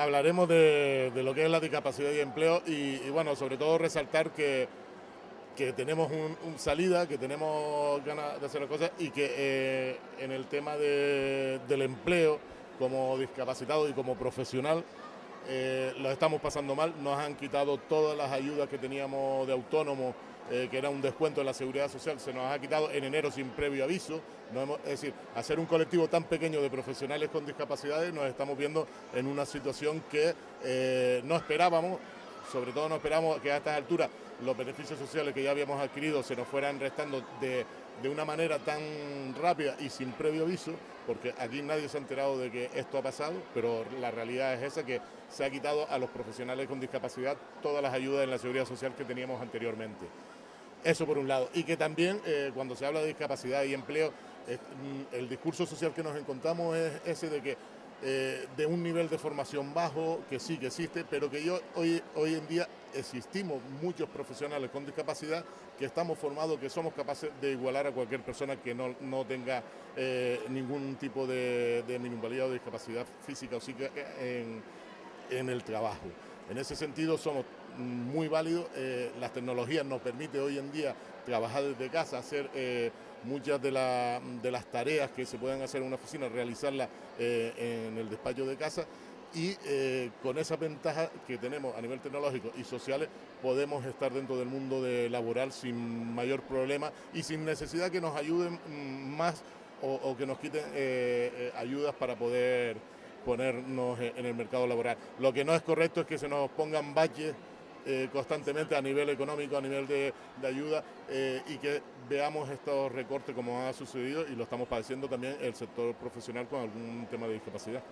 hablaremos de, lo que es la discapacidad y empleo y, bueno, sobre todo resaltar que, que tenemos un, salida, que tenemos ganas de hacer las cosas y que eh, en el tema del empleo como discapacitado y como profesional eh, lo estamos pasando mal, nos han quitado todas las ayudas que teníamos de autónomo, eh, que era un descuento en la seguridad social, se nos ha quitado en enero sin previo aviso. es decir, hacer un colectivo tan pequeño de profesionales con discapacidades nos estamos viendo en una situación que eh, no esperábamos, sobre todo no esperamos que a estas alturas los beneficios sociales que ya habíamos adquirido se nos fueran restando de, de una manera tan rápida y sin previo aviso, porque aquí nadie se ha enterado de que esto ha pasado, pero la realidad es esa, que se ha quitado a los profesionales con discapacidad todas las ayudas en la seguridad social que teníamos anteriormente. Eso por un lado. Y que también eh, cuando se habla de discapacidad y empleo, mm, el discurso social que nos encontramos es ese de que eh, de un nivel de formación bajo, que sí que existe, pero que yo hoy, hoy en día existimos muchos profesionales con discapacidad que estamos formados, que somos capaces de igualar a cualquier persona que no, tenga eh, ningún tipo de, de minusvalía o discapacidad física o psíquica en, en el trabajo. En ese sentido somos muy válidos, eh, las tecnologías nos permiten hoy en día trabajar desde casa, hacer eh, muchas de, las tareas que se pueden hacer en una oficina, realizarlas eh, en el despacho de casa. Y con esa ventaja que tenemos a nivel tecnológico y sociales podemos estar dentro del mundo laboral sin mayor problema y sin necesidad que nos ayuden mm, más o que nos quiten ayudas para poder ponernos en el mercado laboral. Lo que no es correcto es que se nos pongan baches eh, constantemente a nivel económico, a nivel de, ayuda eh, y que veamos estos recortes como ha sucedido y lo estamos padeciendo también el sector profesional con algún tema de discapacidad.